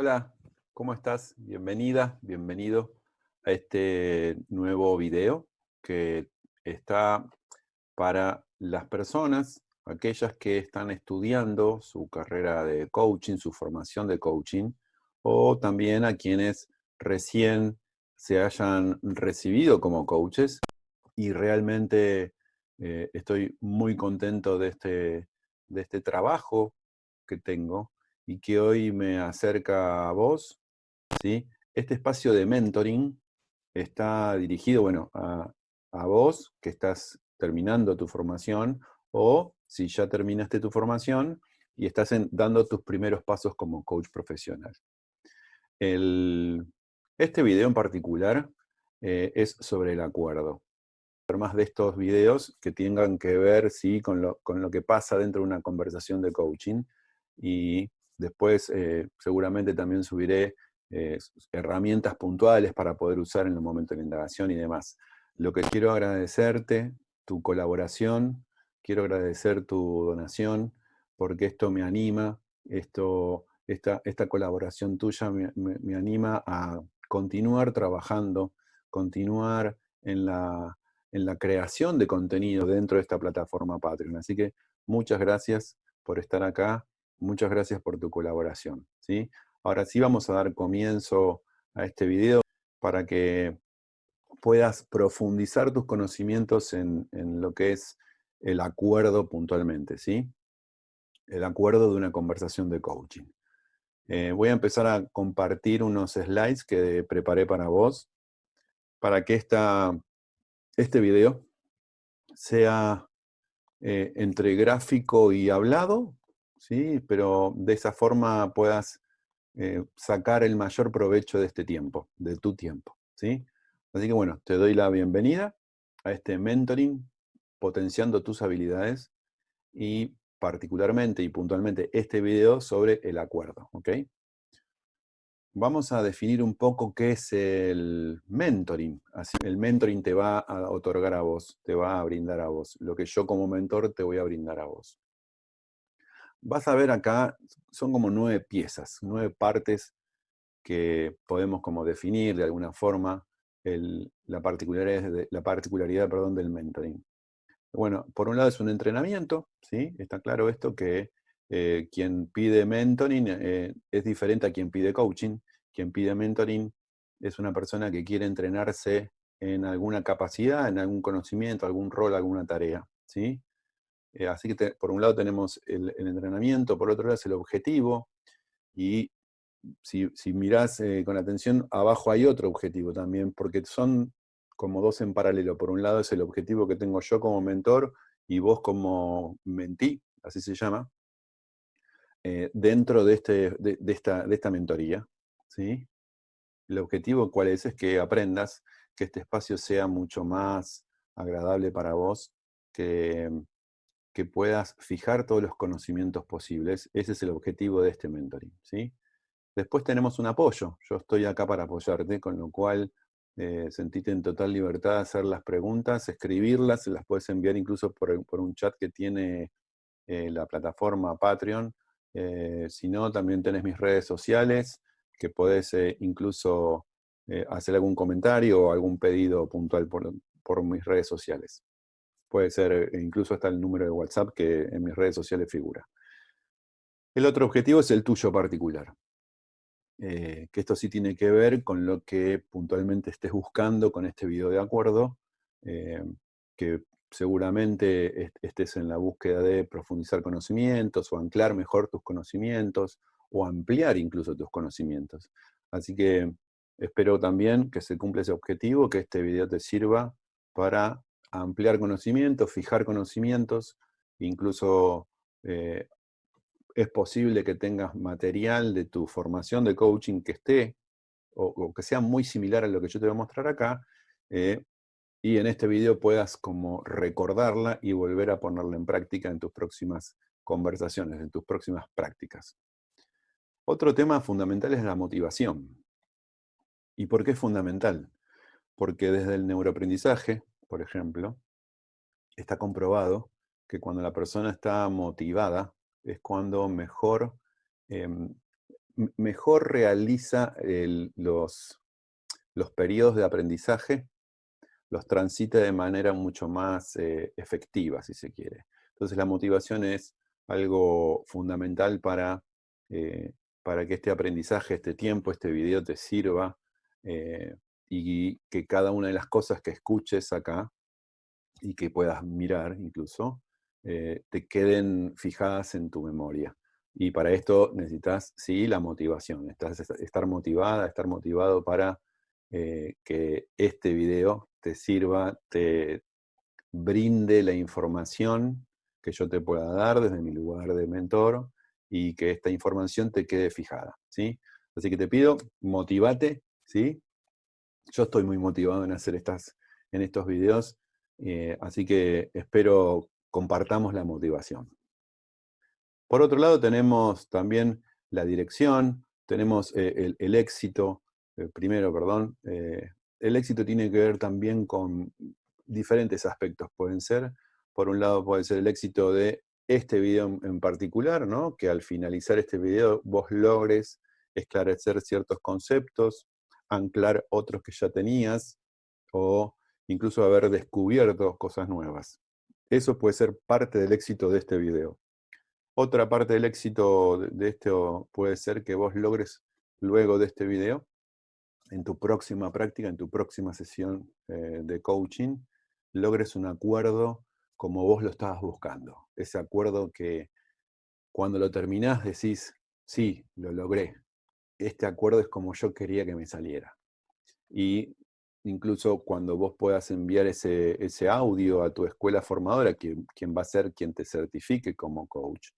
Hola, ¿cómo estás? Bienvenida, bienvenido a este nuevo video que está para las personas, aquellas que están estudiando su carrera de coaching, su formación de coaching, o también a quienes recién se hayan recibido como coaches y realmente eh, estoy muy contento de este, de este trabajo que tengo y que hoy me acerca a vos, ¿sí? Este espacio de mentoring está dirigido, bueno, a, vos que estás terminando tu formación o si ya terminaste tu formación y estás dando tus primeros pasos como coach profesional. este video en particular eh, es sobre el acuerdo. Más de estos videos que tengan que ver ¿sí? con, lo, con lo que pasa dentro de una conversación de coaching y Después eh, seguramente también subiré eh, herramientas puntuales para poder usar en el momento de la indagación y demás. Lo que quiero agradecerte, tu colaboración, quiero agradecer tu donación, porque esto me anima, esto, esta, esta colaboración tuya me, anima a continuar trabajando, continuar en la, en la creación de contenido dentro de esta plataforma Patreon. Así que muchas gracias por estar acá Muchas gracias por tu colaboración. ¿sí? Ahora sí vamos a dar comienzo a este video para que puedas profundizar tus conocimientos en, lo que es el acuerdo puntualmente, ¿sí? El acuerdo de una conversación de coaching. Eh, voy a empezar a compartir unos slides que preparé para vos, para que esta, este video sea eh, entre gráfico y hablado, ¿sí? pero de esa forma puedas eh, sacar el mayor provecho de este tiempo, de tu tiempo. ¿sí? Así que bueno, te doy la bienvenida a este mentoring, potenciando tus habilidades y particularmente y puntualmente este video sobre el acuerdo. ¿ok? Vamos a definir un poco qué es el mentoring. Así, el mentoring te va a otorgar a vos, te va a brindar a vos, lo que yo como mentor te voy a brindar a vos vas a ver acá, son como nueve piezas, nueve partes que podemos como definir de alguna forma la particularidad, la particularidad perdón, del mentoring. Bueno, por un lado es un entrenamiento, ¿sí? Está claro esto que eh, quien pide mentoring eh, es diferente a quien pide coaching. Quien pide mentoring es una persona que quiere entrenarse en alguna capacidad, en algún conocimiento, algún rol, alguna tarea, ¿sí? Eh, así que por un lado tenemos el, entrenamiento, por otro lado es el objetivo, y si, si mirás eh, con atención, abajo hay otro objetivo también, porque son como dos en paralelo. Por un lado es el objetivo que tengo yo como mentor y vos como mentí, así se llama, eh, dentro de, este, de, esta, de esta mentoría. ¿sí? El objetivo cuál es? Es que aprendas que este espacio sea mucho más agradable para vos, que, que puedas fijar todos los conocimientos posibles. Ese es el objetivo de este mentoring. ¿sí? Después tenemos un apoyo. Yo estoy acá para apoyarte, con lo cual eh, sentite en total libertad de hacer las preguntas, escribirlas, las puedes enviar incluso por, un chat que tiene eh, la plataforma Patreon. Eh, si no, también tenés mis redes sociales, que podés incluso hacer algún comentario o algún pedido puntual por mis redes sociales. Puede ser eh, incluso hasta el número de WhatsApp que en mis redes sociales figura. El otro objetivo es el tuyo particular. Eh, que esto sí tiene que ver con lo que puntualmente estés buscando con este video de acuerdo, eh, que seguramente estés en la búsqueda de profundizar conocimientos o anclar mejor tus conocimientos o ampliar incluso tus conocimientos. Así que espero también que se cumpla ese objetivo, que este video te sirva para ampliar conocimientos, fijar conocimientos, incluso eh, es posible que tengas material de tu formación de coaching que esté, o, que sea muy similar a lo que yo te voy a mostrar acá, eh, y en este video puedas como recordarla y volver a ponerla en práctica en tus próximas conversaciones, en tus próximas prácticas. Otro tema fundamental es la motivación. ¿Y por qué es fundamental? Porque desde el neuroaprendizaje, por ejemplo, está comprobado que cuando la persona está motivada es cuando mejor, em, mejor realiza los, los periodos de aprendizaje, los transita de manera mucho más eh, efectiva, si se quiere. Entonces la motivación es algo fundamental para, eh, para que este aprendizaje, este tiempo, este video te sirva eh, y que cada una de las cosas que escuches acá y que puedas mirar incluso, te queden fijadas en tu memoria. Y para esto necesitas, sí, la motivación, estar motivada, estar motivado para eh, que este video te sirva, te brinde la información que yo te pueda dar desde mi lugar de mentor y que esta información te quede fijada, ¿sí? Así que te pido, motivate, ¿sí? Yo estoy muy motivado en hacer estas, en estos videos, eh, así que espero compartamos la motivación. Por otro lado tenemos también la dirección, tenemos eh, el, éxito, eh, primero, perdón, el éxito tiene que ver también con diferentes aspectos. Pueden ser, por un lado puede ser el éxito de este video en particular, ¿no? que al finalizar este video vos logres esclarecer ciertos conceptos, anclar otros que ya tenías, o incluso haber descubierto cosas nuevas. Eso puede ser parte del éxito de este video. Otra parte del éxito de esto puede ser que vos logres, luego de este video, en tu próxima práctica, en tu próxima sesión eh, de coaching, logres un acuerdo como vos lo estabas buscando. Ese acuerdo que cuando lo terminás decís, sí, lo logré. Este acuerdo es como yo quería que me saliera. Y incluso cuando vos puedas enviar ese, ese audio a tu escuela formadora, quien, va a ser quien te certifique como coach,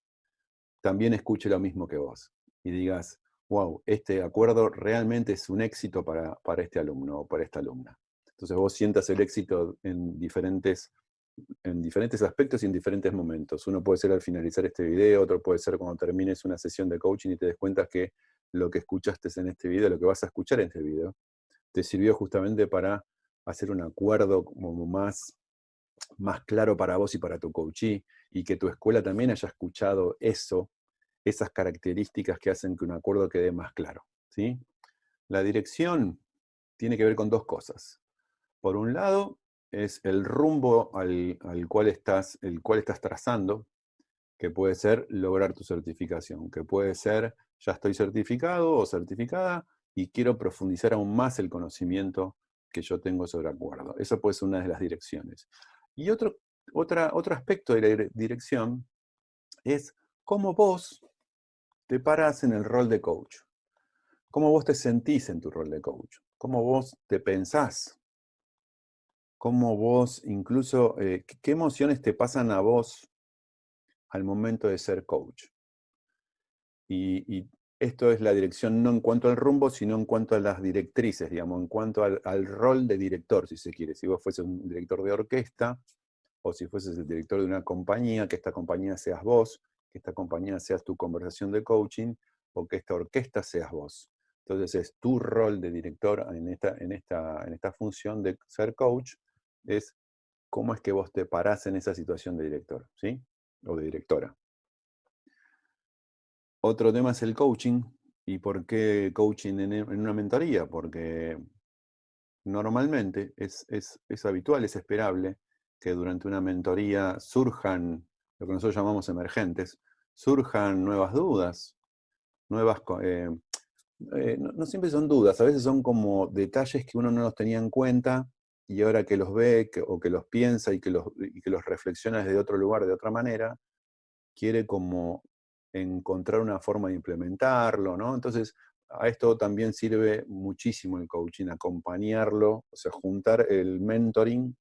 también escuche lo mismo que vos y digas, wow, este acuerdo realmente es un éxito para, este alumno o para esta alumna. Entonces vos sientas el éxito en diferentes, en diferentes aspectos y en diferentes momentos. Uno puede ser al finalizar este video, otro puede ser cuando termines una sesión de coaching y te des cuenta que lo que escuchaste en este video, lo que vas a escuchar en este video, te sirvió justamente para hacer un acuerdo como más, más claro para vos y para tu coachee, y que tu escuela también haya escuchado eso, esas características que hacen que un acuerdo quede más claro. ¿sí? La dirección tiene que ver con dos cosas. Por un lado, es el rumbo al, cual, estás, el cual estás trazando, que puede ser lograr tu certificación, que puede ser ya estoy certificado o certificada y quiero profundizar aún más el conocimiento que yo tengo sobre acuerdo. Esa puede ser una de las direcciones. Y otro otro aspecto de la dirección es cómo vos te paras en el rol de coach. Cómo vos te sentís en tu rol de coach. Cómo vos te pensás. Cómo vos incluso, eh, qué emociones te pasan a vos al momento de ser coach. Y, esto es la dirección no en cuanto al rumbo, sino en cuanto a las directrices, digamos, en cuanto al, rol de director, si se quiere. Si vos fueses un director de orquesta, o si fueses el director de una compañía, que esta compañía seas vos, que esta compañía seas tu conversación de coaching, o que esta orquesta seas vos. Entonces es tu rol de director en esta, en esta, en esta función de ser coach, es cómo es que vos te parás en esa situación de director, ¿sí? O de directora. Otro tema es el coaching. ¿Y por qué coaching en, una mentoría? Porque normalmente es, es, es habitual, es esperable que durante una mentoría surjan, lo que nosotros llamamos emergentes, surjan nuevas dudas, nuevas... Eh, eh, no, siempre son dudas, a veces son como detalles que uno no los tenía en cuenta y ahora que los ve o que los piensa y que los, que los reflexiona desde otro lugar, de otra manera, quiere como encontrar una forma de implementarlo, ¿no? Entonces, a esto también sirve muchísimo el coaching, acompañarlo, o sea, juntar el mentoring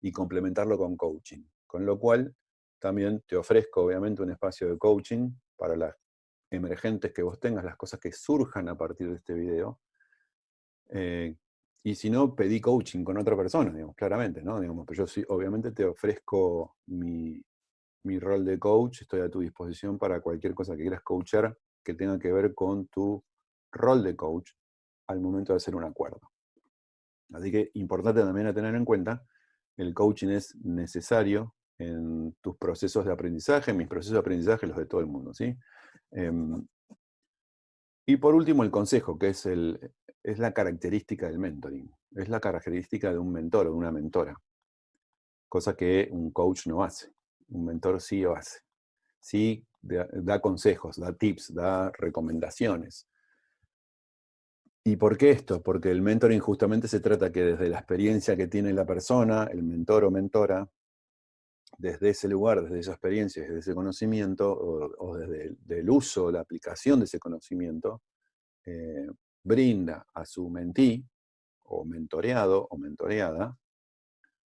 y complementarlo con coaching. Con lo cual, también te ofrezco obviamente un espacio de coaching para las emergentes que vos tengas, las cosas que surjan a partir de este video. Eh, y si no, pedí coaching con otra persona, digamos, claramente, ¿no? Digamos, pero yo sí, obviamente te ofrezco mi, mi rol de coach, estoy a tu disposición para cualquier cosa que quieras coachar que tenga que ver con tu rol de coach al momento de hacer un acuerdo. Así que importante también a tener en cuenta el coaching es necesario en tus procesos de aprendizaje, en mis procesos de aprendizaje, los de todo el mundo. ¿sí? Em, Y por último, el consejo, que es, el, es la característica del mentoring. Es la característica de un mentor o de una mentora. Cosa que un coach no hace. Un mentor sí lo hace. Sí da consejos, da tips, da recomendaciones. ¿Y por qué esto? Porque el mentoring justamente se trata que desde la experiencia que tiene la persona, el mentor o mentora, desde ese lugar, desde esa experiencia, desde ese conocimiento, o, desde el uso, la aplicación de ese conocimiento, eh, brinda a su mentí, o mentoreado, o mentoreada,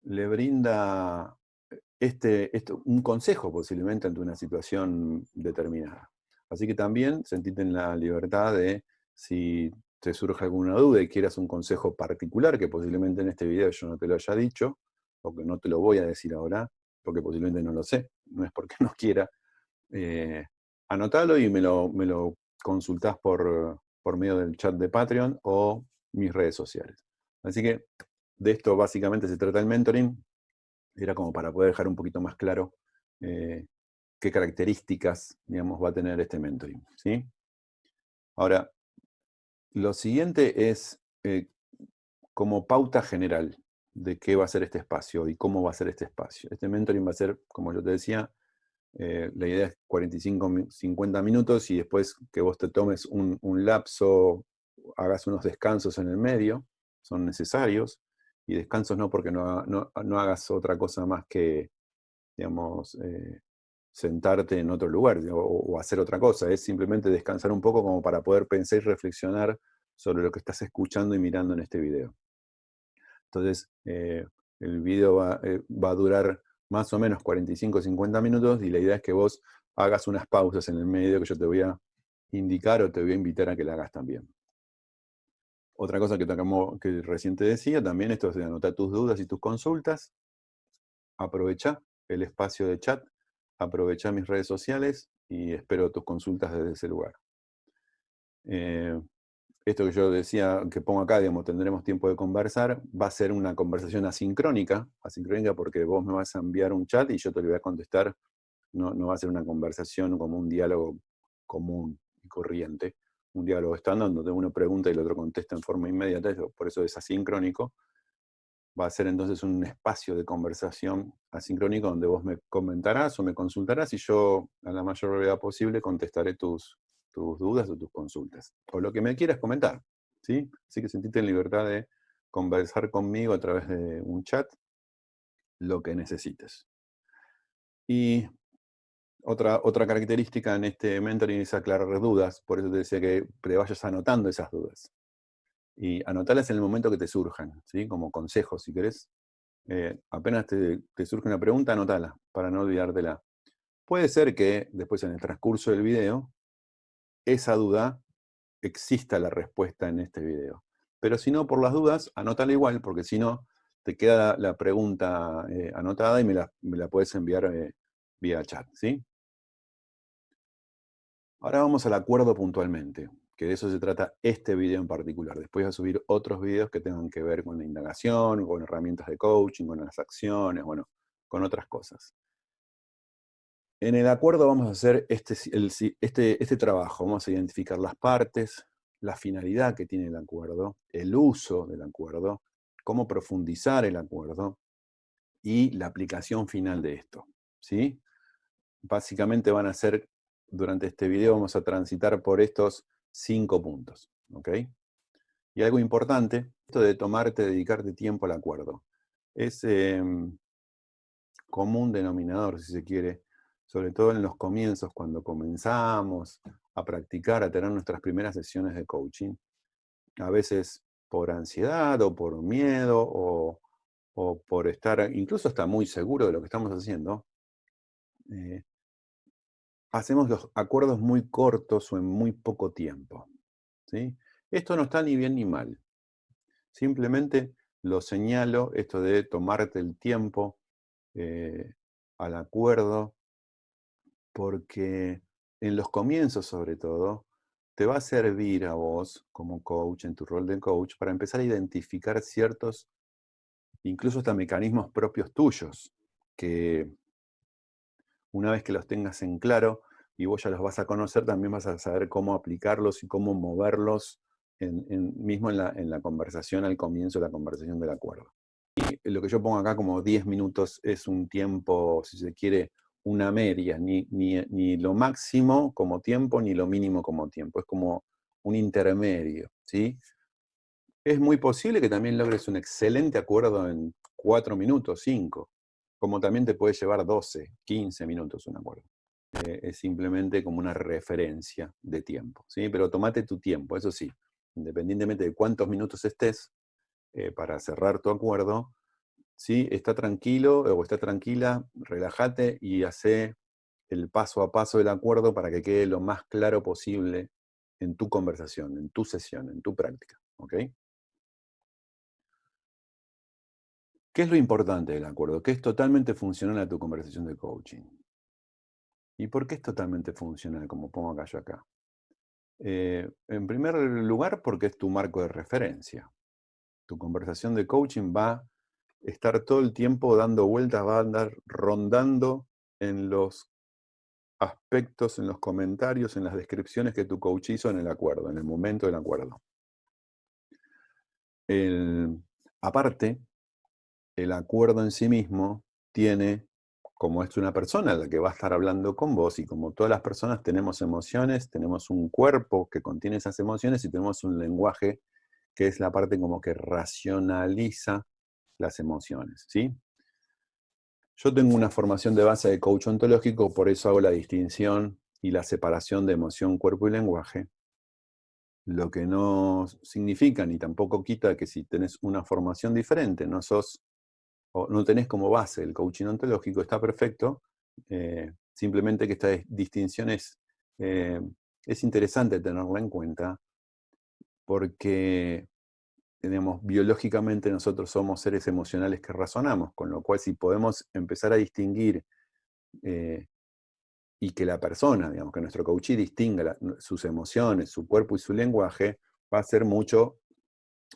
le brinda este, un consejo posiblemente ante una situación determinada. Así que también sentite en la libertad de, si te surge alguna duda y quieras un consejo particular, que posiblemente en este video yo no te lo haya dicho, o que no te lo voy a decir ahora, porque posiblemente no lo sé, no es porque no quiera, eh, y me lo, me lo consultás por, por medio del chat de Patreon o mis redes sociales. Así que de esto básicamente se trata el mentoring, era como para poder dejar un poquito más claro eh, qué características, digamos, va a tener este mentoring, ¿sí? Ahora, lo siguiente es eh, como pauta general de qué va a ser este espacio y cómo va a ser este espacio. Este mentoring va a ser, como yo te decía, eh, la idea es 45, 50 minutos y después que vos te tomes un, lapso, hagas unos descansos en el medio, son necesarios, y descansos no porque no, hagas otra cosa más que, digamos, eh, sentarte en otro lugar o, hacer otra cosa, es simplemente descansar un poco como para poder pensar y reflexionar sobre lo que estás escuchando y mirando en este video. Entonces, eh, el video eh, va, a durar más o menos 45 o 50 minutos y la idea es que vos hagas unas pausas en el medio que yo te voy a indicar o te voy a invitar a que la hagas también. Otra cosa que, recién te decía también, esto es de anotar tus dudas y tus consultas. Aprovecha el espacio de chat aprovechar mis redes sociales y espero tus consultas desde ese lugar. Eh, esto que yo decía, que pongo acá, digamos, tendremos tiempo de conversar, va a ser una conversación asincrónica, asincrónica porque vos me vas a enviar un chat y yo te lo voy a contestar, no, no va a ser una conversación como un diálogo común y corriente, un diálogo estándar donde uno pregunta y el otro contesta en forma inmediata, por eso es asincrónico, va a ser entonces un espacio de conversación asincrónico donde vos me comentarás o me consultarás y yo, a la mayor brevedad posible, contestaré tus, tus dudas o tus consultas. O lo que me quieras comentar, ¿sí? Así que sentite en libertad de conversar conmigo a través de un chat, lo que necesites. Y otra, otra característica en este mentoring es aclarar dudas, por eso te decía que te vayas anotando esas dudas y anotarlas en el momento que te surjan, ¿sí? como consejo si querés. Eh, apenas te, surge una pregunta, anotala, para no olvidártela. Puede ser que después en el transcurso del video, esa duda exista la respuesta en este video. Pero si no, por las dudas, anótala igual, porque si no, te queda la, pregunta eh, anotada y me la, puedes enviar eh, vía chat, ¿sí? Ahora vamos al acuerdo puntualmente que de eso se trata este video en particular. Después voy a subir otros videos que tengan que ver con la indagación, con herramientas de coaching, con las acciones, bueno, con otras cosas. En el acuerdo vamos a hacer este, este, este trabajo, vamos a identificar las partes, la finalidad que tiene el acuerdo, el uso del acuerdo, cómo profundizar el acuerdo y la aplicación final de esto. ¿sí? Básicamente van a ser, durante este video vamos a transitar por estos cinco puntos. ¿ok? Y algo importante, esto de tomarte, dedicarte tiempo al acuerdo. Es em, común denominador, si se quiere, sobre todo en los comienzos, cuando comenzamos a practicar, a tener nuestras primeras sesiones de coaching. A veces por ansiedad o por miedo o, por estar, incluso está muy seguro de lo que estamos haciendo, eh, hacemos los acuerdos muy cortos o en muy poco tiempo. ¿sí? Esto no está ni bien ni mal. Simplemente lo señalo, esto de tomarte el tiempo eh, al acuerdo, porque en los comienzos sobre todo, te va a servir a vos como coach, en tu rol de coach, para empezar a identificar ciertos, incluso hasta mecanismos propios tuyos, que una vez que los tengas en claro, y vos ya los vas a conocer, también vas a saber cómo aplicarlos y cómo moverlos mismo en la, en la conversación, al comienzo de la conversación del acuerdo. Y lo que yo pongo acá como 10 minutos es un tiempo, si se quiere, una media, ni, ni, lo máximo como tiempo, ni lo mínimo como tiempo, es como un intermedio, ¿sí? Es muy posible que también logres un excelente acuerdo en 4 minutos, 5, como también te puede llevar 12, 15 minutos un acuerdo. Eh, es simplemente como una referencia de tiempo, ¿sí? Pero tomate tu tiempo, eso sí, independientemente de cuántos minutos estés eh, para cerrar tu acuerdo, ¿sí? está tranquilo o está tranquila, relájate y hace el paso a paso del acuerdo para que quede lo más claro posible en tu conversación, en tu sesión, en tu práctica. ¿ok? ¿Qué es lo importante del acuerdo? Que es totalmente funcional a tu conversación de coaching. ¿Y por qué es totalmente funcional, como pongo acá yo acá? Eh, en primer lugar, porque es tu marco de referencia. Tu conversación de coaching va estar todo el tiempo dando vueltas, va a andar rondando en los aspectos, en los comentarios, en las descripciones que tu coach hizo en el acuerdo, en el momento del acuerdo. aparte, el acuerdo en sí mismo tiene como es una persona la que va a estar hablando con vos, y como todas las personas tenemos emociones, tenemos un cuerpo que contiene esas emociones y tenemos un lenguaje que es la parte como que racionaliza las emociones, ¿sí? Yo tengo una formación de base de coach ontológico, por eso hago la distinción y la separación de emoción, cuerpo y lenguaje, lo que no significa ni tampoco quita que si tenés una formación diferente, no sos no tenés como base el coaching ontológico, está perfecto, eh, simplemente que esta distinción es, eh, es interesante tenerla en cuenta, porque tenemos, biológicamente nosotros somos seres emocionales que razonamos, con lo cual si podemos empezar a distinguir eh, y que la persona, digamos, que nuestro coachee distinga sus emociones, su cuerpo y su lenguaje, va a ser mucho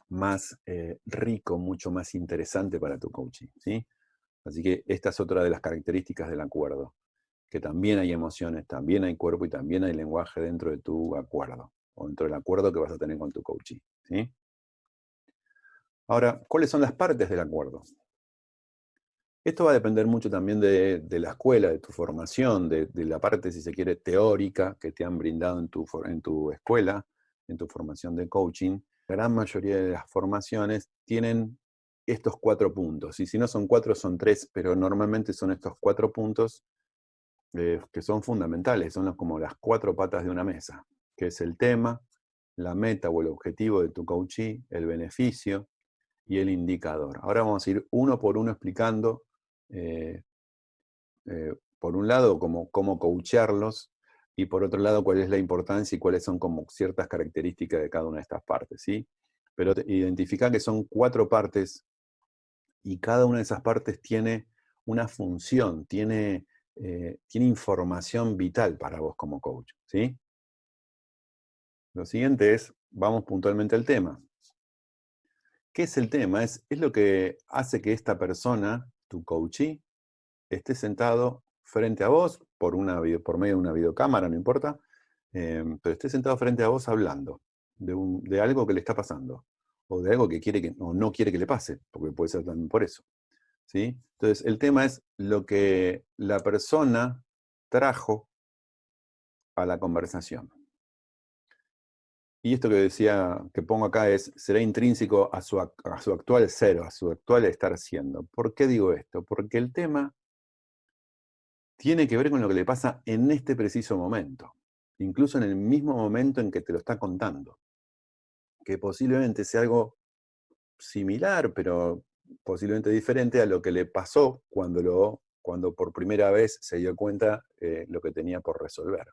más eh, rico, mucho más interesante para tu coaching. ¿sí? Así que esta es otra de las características del acuerdo, que también hay emociones, también hay cuerpo y también hay lenguaje dentro de tu acuerdo, o dentro del acuerdo que vas a tener con tu coaching. ¿sí? Ahora, ¿cuáles son las partes del acuerdo? Esto va a depender mucho también de, la escuela, de tu formación, de, la parte, si se quiere, teórica que te han brindado en tu, escuela, en tu formación de coaching, gran mayoría de las formaciones tienen estos cuatro puntos. Y si no son cuatro, son tres, pero normalmente son estos cuatro puntos eh, que son fundamentales, son como las cuatro patas de una mesa, que es el tema, la meta o el objetivo de tu coachee, el beneficio y el indicador. Ahora vamos a ir uno por uno explicando, eh, eh, por un lado, cómo, cómo coacharlos, y por otro lado cuál es la importancia y cuáles son como ciertas características de cada una de estas partes, ¿sí? Pero identificar que son cuatro partes y cada una de esas partes tiene una función, tiene, eh, tiene información vital para vos como coach, ¿sí? Lo siguiente es, vamos puntualmente al tema. ¿Qué es el tema? Es, es lo que hace que esta persona, tu coachee, esté sentado frente a vos, por, una por medio de una videocámara, no importa, em, pero esté sentado frente a vos hablando de, algo que le está pasando, o de algo que quiere que, o no quiere que le pase, porque puede ser también por eso. ¿sí? Entonces, el tema es lo que la persona trajo a la conversación. Y esto que decía, que pongo acá es, será intrínseco a su, actual ser, a su actual estar siendo. ¿Por qué digo esto? Porque el tema tiene que ver con lo que le pasa en este preciso momento, incluso en el mismo momento en que te lo está contando, que posiblemente sea algo similar, pero posiblemente diferente a lo que le pasó cuando, lo, cuando por primera vez se dio cuenta eh, lo que tenía por resolver.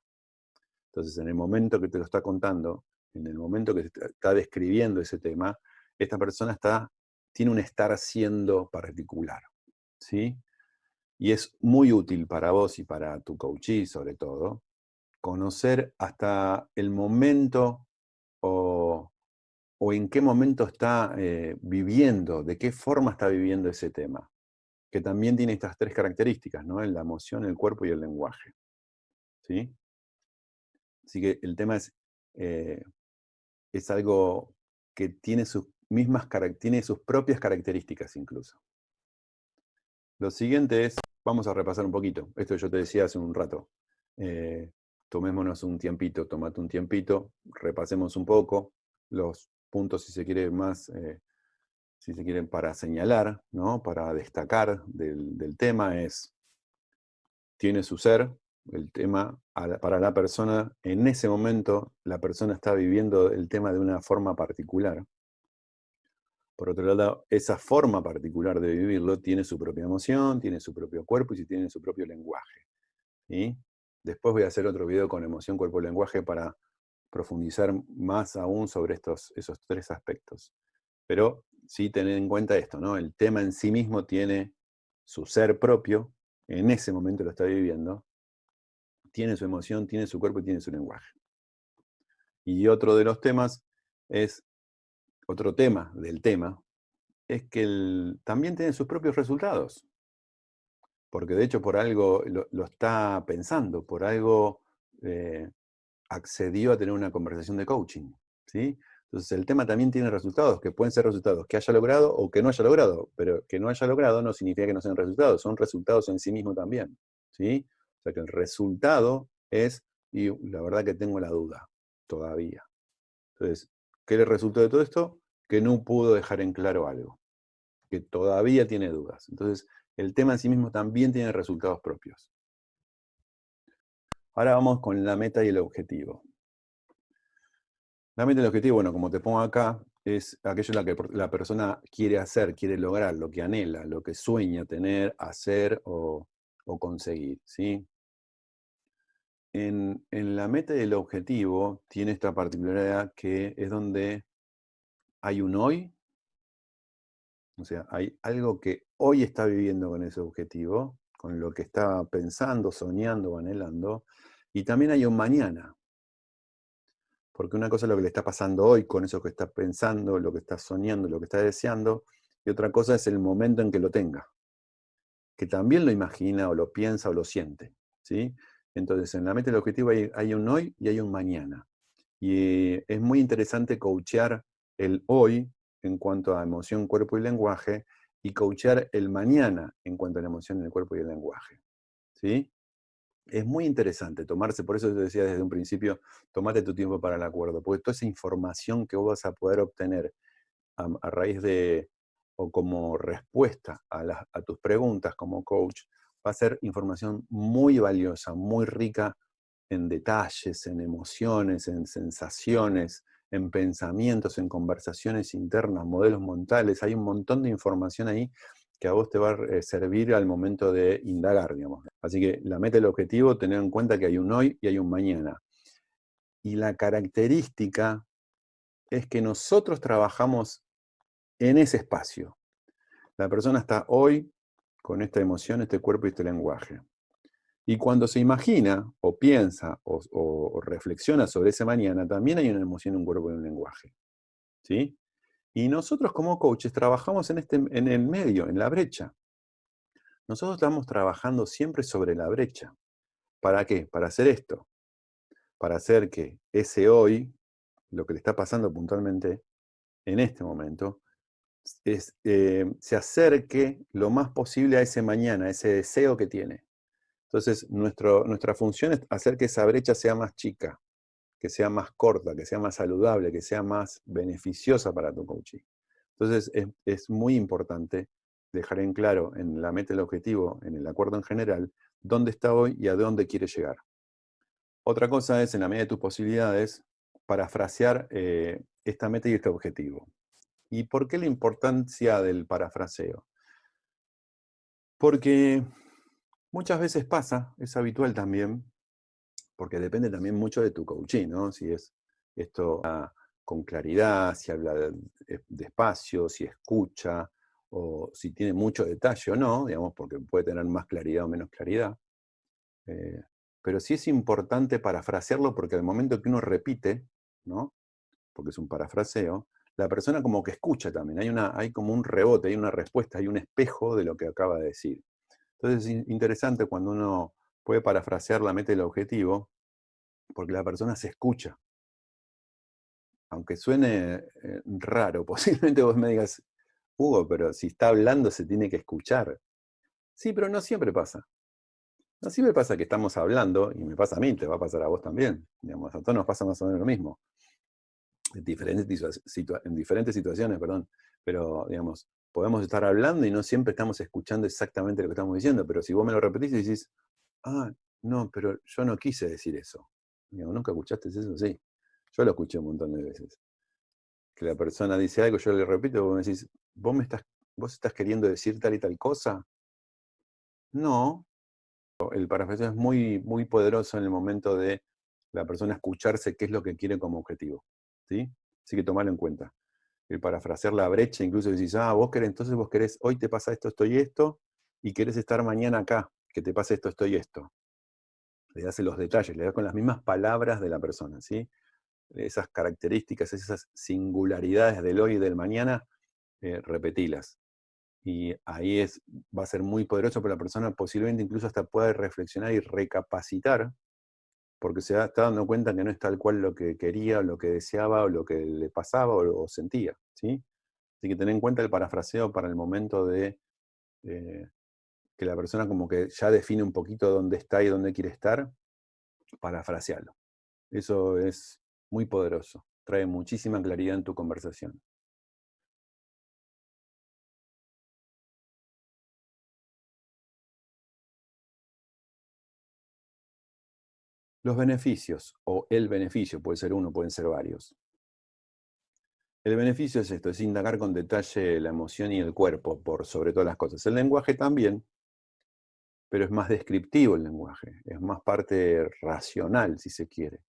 Entonces, en el momento que te lo está contando, en el momento que está describiendo ese tema, esta persona está, tiene un estar siendo particular. ¿sí? Y es muy útil para vos y para tu coachee, sobre todo, conocer hasta el momento o, en qué momento está eh, viviendo, de qué forma está viviendo ese tema. Que también tiene estas tres características, ¿no? La emoción, el cuerpo y el lenguaje. ¿Sí? Así que el tema es, eh, es algo que tiene sus, mismas, tiene sus propias características incluso. Lo siguiente es, vamos a repasar un poquito, esto yo te decía hace un rato. Eh, tomémonos un tiempito, tomate un tiempito, repasemos un poco los puntos, si se quiere, más, eh, si se quieren, para señalar, ¿no? para destacar del, tema, es, tiene su ser, el tema para la persona, en ese momento la persona está viviendo el tema de una forma particular. Por otro lado, esa forma particular de vivirlo tiene su propia emoción, tiene su propio cuerpo y tiene su propio lenguaje. ¿sí? Después voy a hacer otro video con emoción, cuerpo, lenguaje para profundizar más aún sobre estos, esos tres aspectos. Pero sí tener en cuenta esto, ¿no? El tema en sí mismo tiene su ser propio, en ese momento lo está viviendo, tiene su emoción, tiene su cuerpo y tiene su lenguaje. Y otro de los temas es, otro tema del tema, es que también tiene sus propios resultados porque de hecho por algo lo, está pensando, por algo eh, accedió a tener una conversación de coaching. ¿sí? Entonces el tema también tiene resultados, que pueden ser resultados que haya logrado o que no haya logrado, pero que no haya logrado no significa que no sean resultados, son resultados en sí mismo también. ¿sí? O sea que el resultado es, y la verdad que tengo la duda, todavía. Entonces, ¿qué le resultó de todo esto? Que no pudo dejar en claro algo, que todavía tiene dudas. Entonces, el tema en sí mismo también tiene resultados propios. Ahora vamos con la meta y el objetivo. La meta y el objetivo, bueno, como te pongo acá, es aquello que la persona quiere hacer, quiere lograr, lo que anhela, lo que sueña tener, hacer o, conseguir. ¿sí? En, en, la meta y el objetivo tiene esta particularidad que es donde hay un hoy o sea, hay algo que hoy está viviendo con ese objetivo, con lo que está pensando, soñando o anhelando, y también hay un mañana. Porque una cosa es lo que le está pasando hoy con eso que está pensando, lo que está soñando, lo que está deseando, y otra cosa es el momento en que lo tenga, que también lo imagina o lo piensa o lo siente. ¿sí? Entonces, en la meta del objetivo hay, un hoy y hay un mañana. Y es muy interesante coachear el hoy en cuanto a emoción, cuerpo y lenguaje, y coachar el mañana en cuanto a la emoción, el cuerpo y el lenguaje. ¿Sí? Es muy interesante tomarse, por eso te decía desde un principio, tomate tu tiempo para el acuerdo, porque toda esa información que vos vas a poder obtener a, raíz de, o como respuesta a, tus preguntas como coach, va a ser información muy valiosa, muy rica en detalles, en emociones, en sensaciones, en pensamientos, en conversaciones internas, modelos mentales, hay un montón de información ahí que a vos te va a eh, servir al momento de indagar, digamos. Así que la meta el objetivo, tener en cuenta que hay un hoy y hay un mañana. Y la característica es que nosotros trabajamos en ese espacio. La persona está hoy con esta emoción, este cuerpo y este lenguaje. Y cuando se imagina, o piensa, o, reflexiona sobre ese mañana, también hay una emoción, un cuerpo y un lenguaje. ¿Sí? Y nosotros como coaches trabajamos en, este, en el medio, en la brecha. Nosotros estamos trabajando siempre sobre la brecha. ¿Para qué? Para hacer esto. Para hacer que ese hoy, lo que le está pasando puntualmente en este momento, eh, se acerque lo más posible a ese mañana, a ese deseo que tiene. Entonces, nuestra función es hacer que esa brecha sea más chica, que sea más corta, que sea más saludable, que sea más beneficiosa para tu coaching. Entonces, es, muy importante dejar en claro en la meta, el objetivo, en el acuerdo en general, dónde está hoy y a dónde quiere llegar. Otra cosa es, en la medida de tus posibilidades, parafrasear eh, esta meta y este objetivo. ¿Y por qué la importancia del parafraseo? Porque Muchas veces pasa, es habitual también, porque depende también mucho de tu coaching, ¿no? Si es esto con claridad, si habla despacio, si escucha, o si tiene mucho detalle o no, digamos, porque puede tener más claridad o menos claridad. Eh, pero sí es importante parafrasearlo porque al momento que uno repite, ¿no? porque es un parafraseo, la persona como que escucha también, hay, una, hay como un rebote, hay una respuesta, hay un espejo de lo que acaba de decir. Entonces es interesante cuando uno puede parafrasear la meta y el objetivo, porque la persona se escucha. Aunque suene eh, raro, posiblemente vos me digas, Hugo, pero si está hablando se tiene que escuchar. Sí, pero no siempre pasa. No siempre pasa que estamos hablando, y me pasa a mí, te va a pasar a vos también. Digamos, a todos nos pasa más o menos lo mismo. En diferentes, en diferentes situaciones, perdón. Pero, digamos, podemos estar hablando y no siempre estamos escuchando exactamente lo que estamos diciendo, pero si vos me lo repetís y decís, ah, no, pero yo no quise decir eso. ¿Nunca escuchaste eso? Sí. Yo lo escuché un montón de veces. Que la persona dice algo, yo le repito, vos me decís, ¿vos, me estás, ¿vos estás queriendo decir tal y tal cosa? No. El parafraseo es muy, muy poderoso en el momento de la persona escucharse qué es lo que quiere como objetivo. ¿Sí? Así que tomalo en cuenta. El parafrasear la brecha, incluso decís, ah, vos querés, entonces vos querés, hoy te pasa esto, esto y esto, y querés estar mañana acá, que te pase esto, esto y esto. Le das los detalles, le das con las mismas palabras de la persona, ¿sí? Esas características, esas singularidades del hoy y del mañana, eh, repetilas. Y ahí es, va a ser muy poderoso para la persona, posiblemente incluso hasta pueda reflexionar y recapacitar, porque se está dando cuenta que no es tal cual lo que quería, o lo que deseaba, o lo que le pasaba, o, sentía. ¿sí? Así que ten en cuenta el parafraseo para el momento de eh, que la persona como que ya define un poquito dónde está y dónde quiere estar, parafrasearlo. Eso es muy poderoso, trae muchísima claridad en tu conversación. Los beneficios, o el beneficio, puede ser uno, pueden ser varios. El beneficio es esto, es indagar con detalle la emoción y el cuerpo, por sobre todas las cosas. El lenguaje también, pero es más descriptivo el lenguaje, es más parte racional, si se quiere.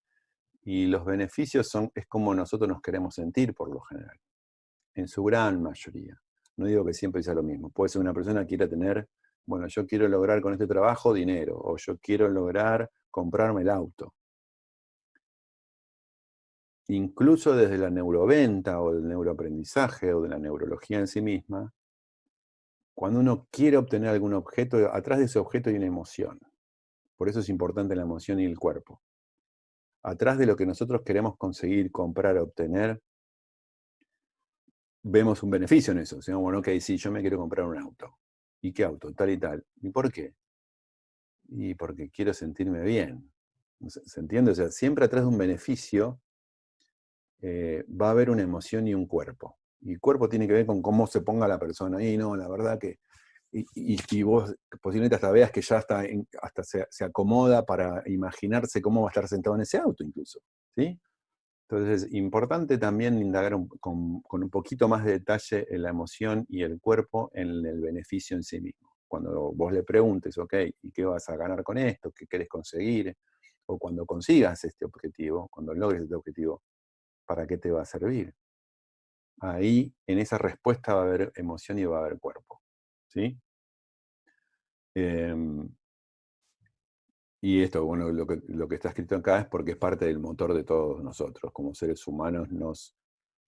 Y los beneficios son, es como nosotros nos queremos sentir, por lo general, en su gran mayoría. No digo que siempre sea lo mismo. Puede ser una persona que quiera tener, bueno, yo quiero lograr con este trabajo dinero, o yo quiero lograr comprarme el auto. Incluso desde la neuroventa o del neuroaprendizaje o de la neurología en sí misma, cuando uno quiere obtener algún objeto, atrás de ese objeto hay una emoción. Por eso es importante la emoción y el cuerpo. Atrás de lo que nosotros queremos conseguir, comprar, obtener, vemos un beneficio en eso. O bueno, ok, sí, yo me quiero comprar un auto. ¿Y qué auto? Tal y tal. ¿Y por qué? Y porque quiero sentirme bien. ¿Se entiende? O sea, siempre atrás de un beneficio eh, va a haber una emoción y un cuerpo. Y cuerpo tiene que ver con cómo se ponga la persona. Y no, la verdad que... Y, y, vos posiblemente hasta veas que ya está hasta se, acomoda para imaginarse cómo va a estar sentado en ese auto incluso. ¿sí? Entonces es importante también indagar con, con un poquito más de detalle en la emoción y el cuerpo en el beneficio en sí mismo cuando vos le preguntes, ok, ¿y qué vas a ganar con esto? ¿Qué querés conseguir? O cuando consigas este objetivo, cuando logres este objetivo, ¿para qué te va a servir? Ahí, en esa respuesta va a haber emoción y va a haber cuerpo. ¿Sí? Em, y esto, bueno, lo que, está escrito acá es porque es parte del motor de todos nosotros. Como seres humanos nos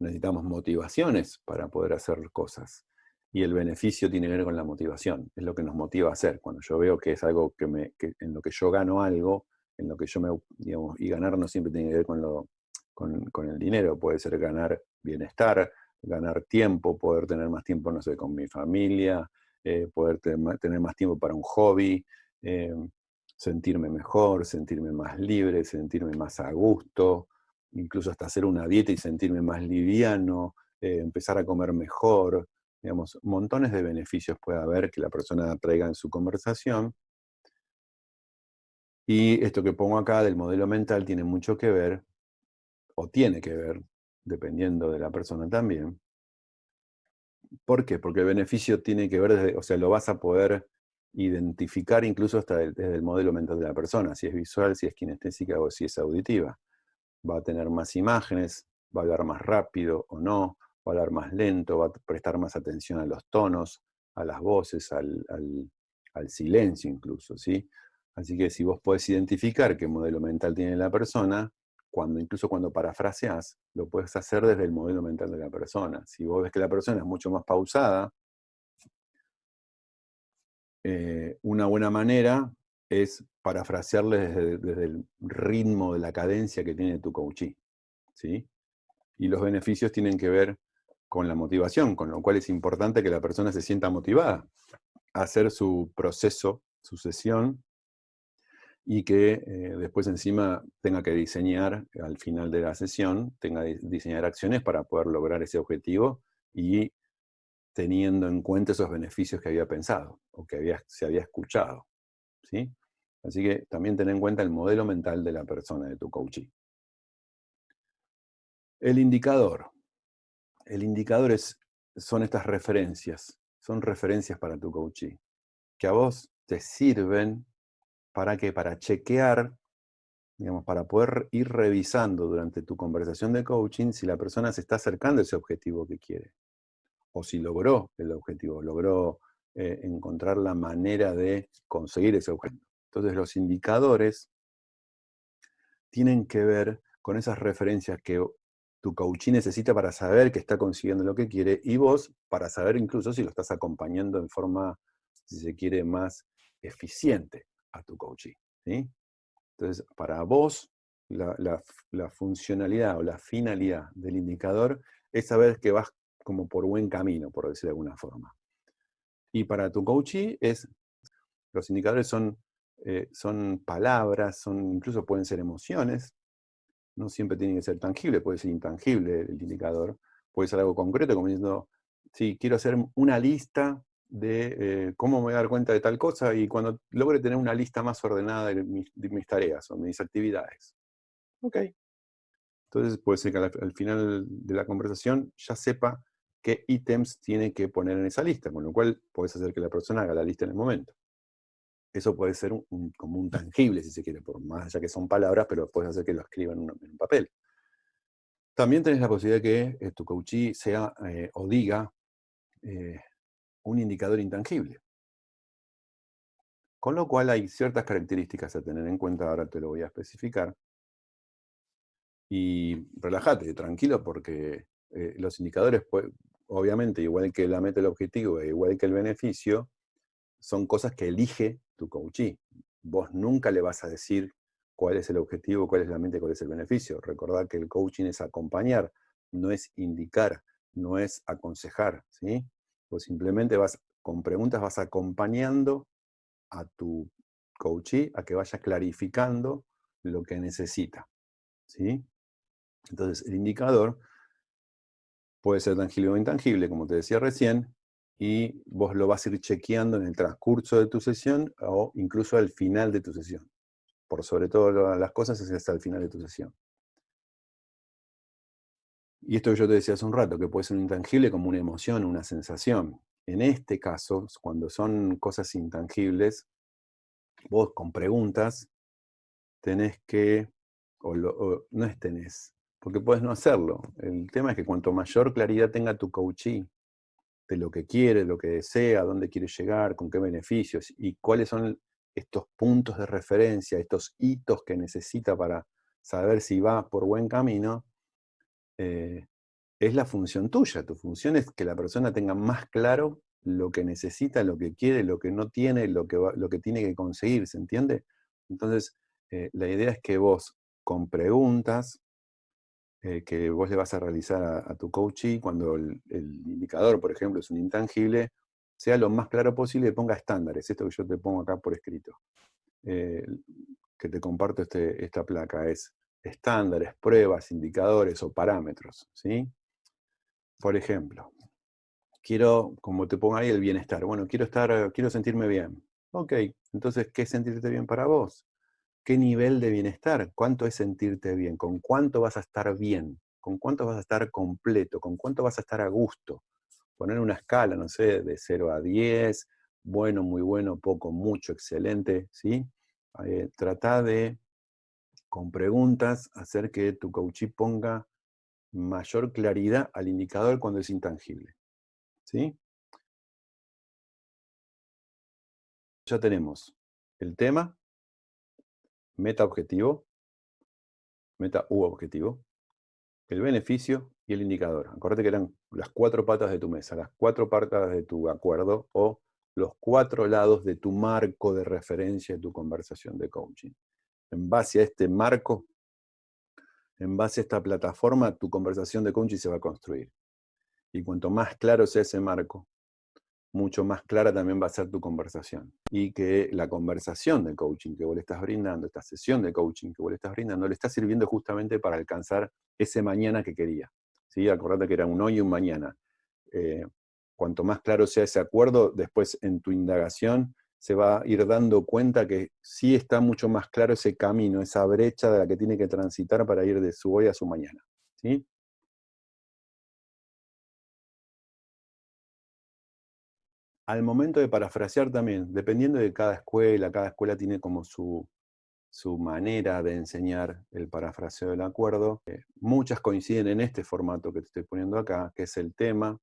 necesitamos motivaciones para poder hacer cosas y el beneficio tiene que ver con la motivación, es lo que nos motiva a hacer. Cuando yo veo que es algo que, me, en lo que yo gano algo, en lo que yo me, digamos, y ganar no siempre tiene que ver con, lo, con, el dinero, puede ser ganar bienestar, ganar tiempo, poder tener más tiempo, no sé, con mi familia, eh, poder tener más tiempo para un hobby, eh, sentirme mejor, sentirme más libre, sentirme más a gusto, incluso hasta hacer una dieta y sentirme más liviano, eh, empezar a comer mejor, Digamos, montones de beneficios puede haber que la persona traiga en su conversación. Y esto que pongo acá del modelo mental tiene mucho que ver, o tiene que ver, dependiendo de la persona también. ¿Por qué? Porque el beneficio tiene que ver, desde, o sea, lo vas a poder identificar incluso hasta desde el modelo mental de la persona, si es visual, si es kinestésica o si es auditiva. Va a tener más imágenes, va a hablar más rápido o no, va a hablar más lento, va a prestar más atención a los tonos, a las voces, al, silencio incluso, ¿sí? Así que si vos podés identificar qué modelo mental tiene la persona, cuando, incluso cuando parafraseas, lo puedes hacer desde el modelo mental de la persona. Si vos ves que la persona es mucho más pausada, eh, una buena manera es parafrasearle desde, el ritmo de la cadencia que tiene tu coachee. ¿sí? Y los beneficios tienen que ver con la motivación, con lo cual es importante que la persona se sienta motivada a hacer su proceso, su sesión, y que eh, después encima tenga que diseñar, al final de la sesión, tenga que diseñar acciones para poder lograr ese objetivo y teniendo en cuenta esos beneficios que había pensado o que había, se había escuchado. ¿sí? Así que también ten en cuenta el modelo mental de la persona, de tu coachee. El indicador. El indicador es, son estas referencias, son referencias para tu coachee, que a vos te sirven para que para chequear, digamos, para poder ir revisando durante tu conversación de coaching si la persona se está acercando a ese objetivo que quiere, o si logró el objetivo, logró eh, encontrar la manera de conseguir ese objetivo. Entonces los indicadores tienen que ver con esas referencias que tu coaching necesita para saber que está consiguiendo lo que quiere y vos para saber incluso si lo estás acompañando en forma, si se quiere, más eficiente a tu coaching. ¿sí? Entonces, para vos, la, funcionalidad o la finalidad del indicador es saber que vas como por buen camino, por decir de alguna forma. Y para tu coachee es, los indicadores son, eh, son palabras, son, incluso pueden ser emociones, no siempre tiene que ser tangible, puede ser intangible el indicador, puede ser algo concreto, como diciendo, sí, quiero hacer una lista de eh, cómo me voy a dar cuenta de tal cosa y cuando logre tener una lista más ordenada de mis, tareas o mis actividades. Ok. Entonces puede ser que al, final de la conversación ya sepa qué ítems tiene que poner en esa lista, con lo cual puedes hacer que la persona haga la lista en el momento. Eso puede ser como un tangible, si se quiere, por más allá que son palabras, pero puedes hacer que lo escriban en un, papel. También tenés la posibilidad de que eh, tu coachee sea eh, o diga un indicador intangible. Con lo cual hay ciertas características a tener en cuenta, ahora te lo voy a especificar. Y relájate, tranquilo, porque eh, los indicadores, pues, obviamente, igual que la meta del objetivo, e igual que el beneficio, son cosas que elige tu coachee. Vos nunca le vas a decir cuál es el objetivo, cuál es la mente, cuál es el beneficio. Recordad que el coaching es acompañar, no es indicar, no es aconsejar, ¿sí? Pues simplemente vas, con preguntas vas acompañando a tu coachee a que vaya clarificando lo que necesita. ¿sí? Entonces, el indicador puede ser tangible o intangible, como te decía recién, y vos lo vas a ir chequeando en el transcurso de tu sesión o incluso al final de tu sesión. Por sobre todo las cosas es hasta el final de tu sesión. Y esto que yo te decía hace un rato, que puede ser un intangible como una emoción, una sensación. En este caso, cuando son cosas intangibles, vos con preguntas tenés que, o, no es tenés, porque puedes no hacerlo. El tema es que cuanto mayor claridad tenga tu coachee de lo que quiere, lo que desea, dónde quiere llegar, con qué beneficios, y cuáles son estos puntos de referencia, estos hitos que necesita para saber si va por buen camino, eh, es la función tuya. Tu función es que la persona tenga más claro lo que necesita, lo que quiere, lo que no tiene, lo que, lo que tiene que conseguir, ¿se entiende? Entonces, eh, la idea es que vos, con preguntas eh, que vos le vas a realizar a, tu coachee, cuando el, indicador, por ejemplo, es un intangible, sea lo más claro posible y ponga estándares. Esto que yo te pongo acá por escrito. que te comparto este, esta placa es estándares, pruebas, indicadores o parámetros. ¿sí? Por ejemplo, quiero, como te pongo ahí, el bienestar. Bueno, quiero, estar, quiero sentirme bien. Ok, entonces, ¿qué es sentirte bien para vos? ¿Qué nivel de bienestar? ¿Cuánto es sentirte bien? ¿Con cuánto vas a estar bien? ¿Con cuánto vas a estar completo? ¿Con cuánto vas a estar a gusto? Poner una escala, no sé, de 0 a 10, bueno, muy bueno, poco, mucho, excelente, ¿sí? Eh, trata de con preguntas, hacer que tu coachee ponga mayor claridad al indicador cuando es intangible. ¿Sí? Ya tenemos el tema, meta objetivo, meta u objetivo, el beneficio y el indicador. Acuérdate que eran las cuatro patas de tu mesa, las cuatro patas de tu acuerdo o los cuatro lados de tu marco de referencia de tu conversación de coaching. En base a este marco, en base a esta plataforma, tu conversación de coaching se va a construir. Y cuanto más claro sea ese marco, mucho más clara también va a ser tu conversación. Y que la conversación de coaching que vos le estás brindando, esta sesión de coaching que vos le estás brindando, le está sirviendo justamente para alcanzar ese mañana que quería. ¿sí? Acordate que era un hoy y un mañana. Eh, cuanto más claro sea ese acuerdo, después en tu indagación se va a ir dando cuenta que sí está mucho más claro ese camino, esa brecha de la que tiene que transitar para ir de su hoy a su mañana. ¿sí? Al momento de parafrasear también, dependiendo de cada escuela, cada escuela tiene como su, manera de enseñar el parafraseo del acuerdo. Eh, muchas coinciden en este formato que te estoy poniendo acá, que es el tema,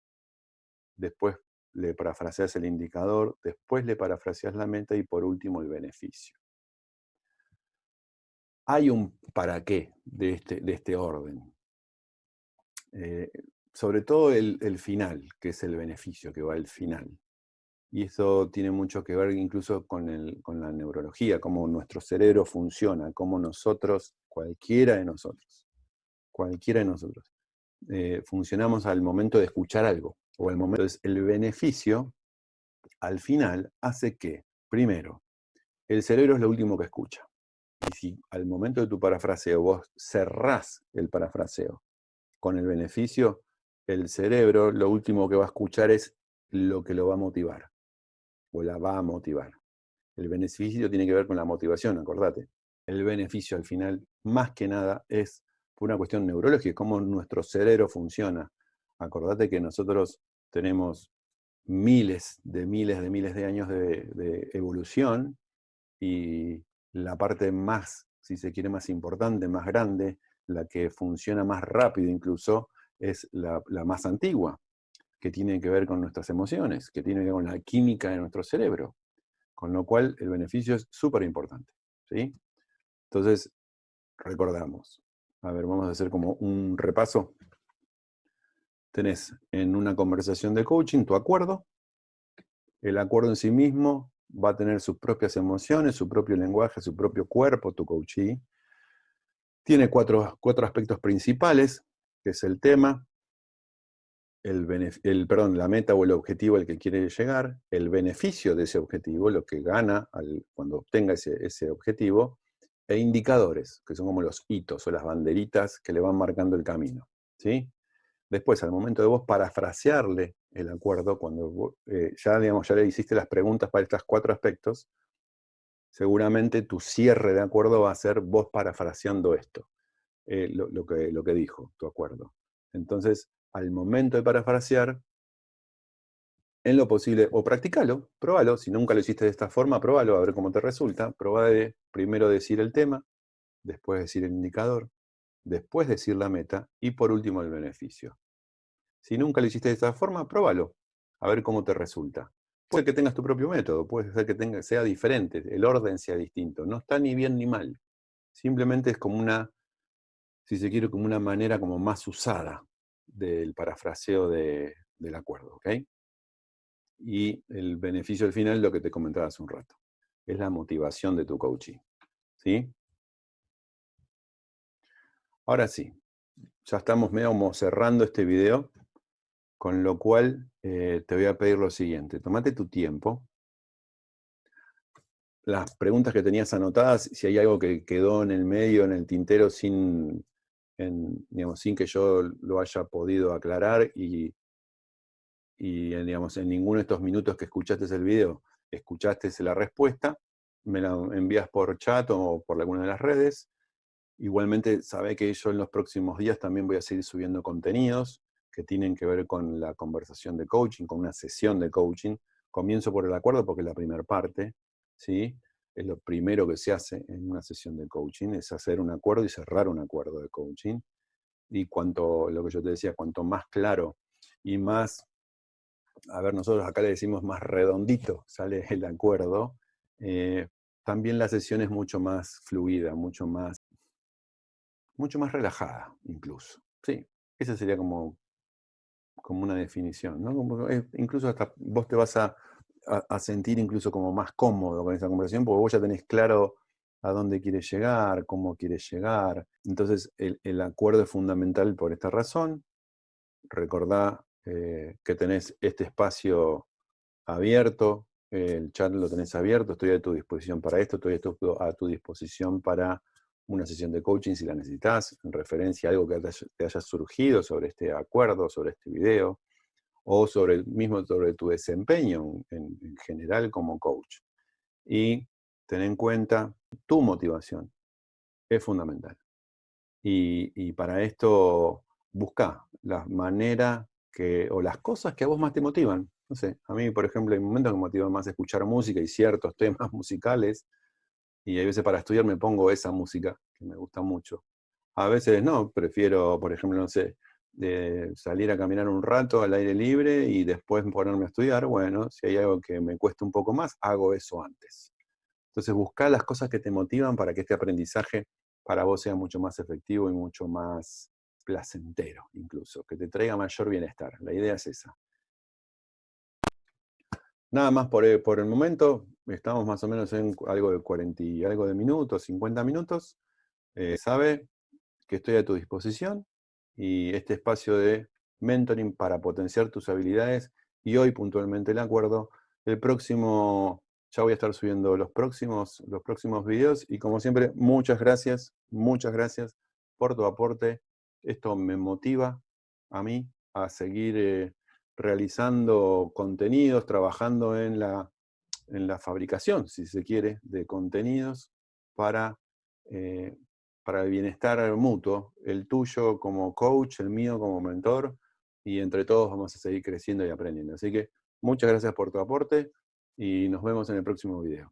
después le parafraseas el indicador, después le parafraseas la meta y por último el beneficio. Hay un para qué de este, de este orden. Eh, sobre todo el, el final, que es el beneficio, que va al final. Y eso tiene mucho que ver incluso con, la neurología, cómo nuestro cerebro funciona, cómo nosotros, cualquiera de nosotros, cualquiera de nosotros, eh, funcionamos al momento de escuchar algo, o al momento, entonces el beneficio, al final, hace que, primero, el cerebro es lo último que escucha. Y si al momento de tu parafraseo vos cerrás el parafraseo con el beneficio, el cerebro lo último que va a escuchar es lo que lo va a motivar o la va a motivar. El beneficio tiene que ver con la motivación, acordate. El beneficio al final, más que nada, es una cuestión neurológica, cómo nuestro cerebro funciona. Acordate que nosotros tenemos miles de miles de miles de años de, evolución y la parte más, si se quiere, más importante, más grande, la que funciona más rápido incluso, es la más antigua, que tiene que ver con nuestras emociones, que tiene que ver con la química de nuestro cerebro. Con lo cual el beneficio es súper importante. ¿sí? Entonces, recordamos. A ver, vamos a hacer como un repaso. Tenés en una conversación de coaching tu acuerdo. El acuerdo en sí mismo va a tener sus propias emociones, su propio lenguaje, su propio cuerpo, tu coachee. Tiene cuatro, cuatro aspectos principales, que es el tema, el, perdón, la meta o el objetivo al que quiere llegar, el beneficio de ese objetivo, lo que gana al, cuando obtenga ese, objetivo, e indicadores, que son como los hitos o las banderitas que le van marcando el camino. ¿sí? Después, al momento de vos parafrasearle el acuerdo, cuando eh, ya, digamos, ya le hiciste las preguntas para estos cuatro aspectos, seguramente tu cierre de acuerdo va a ser vos parafraseando esto, eh, lo, que, lo que dijo tu acuerdo. Entonces, al momento de parafrasear, en lo posible, o practicalo, probalo, si nunca lo hiciste de esta forma, probalo, a ver cómo te resulta. Probá de primero decir el tema, después decir el indicador, después decir la meta, y por último el beneficio. Si nunca lo hiciste de esta forma, probalo, a ver cómo te resulta. Puede que tengas tu propio método, puede ser que tenga, sea diferente, el orden sea distinto, no está ni bien ni mal. Simplemente es como una, si se quiere, como una manera como más usada del parafraseo del acuerdo. Y el beneficio al final, lo que te comentaba hace un rato, es la motivación de tu coaching, ¿sí? Ahora sí, ya estamos medio cerrando este video, con lo cual eh, te voy a pedir lo siguiente, tomate tu tiempo, las preguntas que tenías anotadas, si hay algo que quedó en el medio, en el tintero, sin digamos, sin que yo lo haya podido aclarar y, en ninguno de estos minutos que escuchaste el video, escuchaste la respuesta, me la envías por chat o por alguna de las redes. Igualmente, sabe que yo en los próximos días también voy a seguir subiendo contenidos que tienen que ver con la conversación de coaching, con una sesión de coaching. Comienzo por el acuerdo porque es la primera parte, ¿sí? Es lo primero que se hace en una sesión de coaching, es hacer un acuerdo y cerrar un acuerdo de coaching. Y cuanto, lo que yo te decía, cuanto más claro y más, a ver, nosotros acá le decimos más redondito sale el acuerdo, eh, también la sesión es mucho más fluida, mucho más, mucho más relajada incluso. Sí, esa sería como, como una definición, incluso hasta vos te vas a a, sentir incluso como más cómodo con esa conversación, porque vos ya tenés claro a dónde quieres llegar, cómo quieres llegar. Entonces, el, acuerdo es fundamental por esta razón. Recordá eh, que tenés este espacio abierto, el chat lo tenés abierto, estoy a tu disposición para esto, estoy a tu disposición para una sesión de coaching si la necesitas, en referencia a algo que te haya surgido sobre este acuerdo, sobre este video, o sobre el mismo sobre tu desempeño en, general como coach. Y ten en cuenta tu motivación, es fundamental. Y, para esto busca la manera que, o las cosas que a vos más te motivan. No sé, a mí, por ejemplo, hay momentos que me motivan más escuchar música y ciertos temas musicales y hay veces para estudiar me pongo esa música, que me gusta mucho. A veces no, prefiero, por ejemplo, no sé, de salir a caminar un rato al aire libre y después ponerme a estudiar, bueno, si hay algo que me cuesta un poco más, hago eso antes. Entonces buscar las cosas que te motivan para que este aprendizaje para vos sea mucho más efectivo y mucho más placentero incluso, que te traiga mayor bienestar. La idea es esa. Nada más por el, por el momento, estamos más o menos en algo de 40 y algo de minutos, 50 minutos. Eh, sabe que estoy a tu disposición y este espacio de mentoring para potenciar tus habilidades y hoy puntualmente el acuerdo. El próximo, ya voy a estar subiendo los próximos, los próximos videos y como siempre, muchas gracias, muchas gracias por tu aporte. Esto me motiva a mí a seguir eh, realizando contenidos, trabajando en la, en la fabricación, si se quiere, de contenidos para, eh, para el bienestar mutuo, el tuyo como coach, el mío como mentor, y entre todos vamos a seguir creciendo y aprendiendo. Así que muchas gracias por tu aporte y nos vemos en el próximo video.